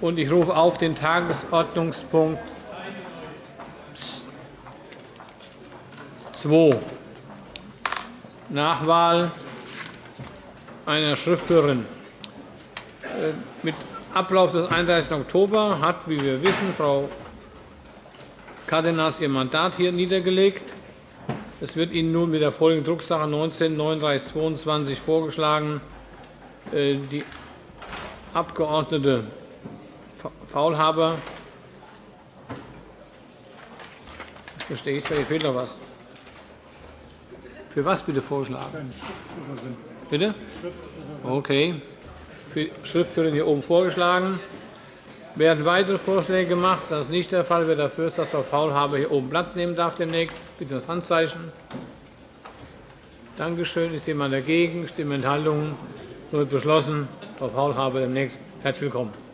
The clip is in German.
und ich rufe auf den Tagesordnungspunkt 2, Nachwahl einer Schriftführerin. Äh, mit Ablauf des 31. Oktober hat, wie wir wissen, Frau Cárdenas ihr Mandat hier niedergelegt. Es wird Ihnen nun mit der folgenden Drucksache 19 3922 vorgeschlagen, äh, die Abgeordnete Faulhaber. Verstehe ich, hier fehlt noch was. Für was bitte vorgeschlagen? Bitte? Okay. Für Schriftführerin hier oben vorgeschlagen. Werden weitere Vorschläge gemacht? Das ist nicht der Fall. Wer dafür ist, dass Frau Faulhaber hier oben Platz nehmen darf demnächst, bitte das Handzeichen. Danke schön. Ist jemand dagegen? Stimmenthaltungen? Wird beschlossen. Frau Faulhaber demnächst. Herzlich willkommen.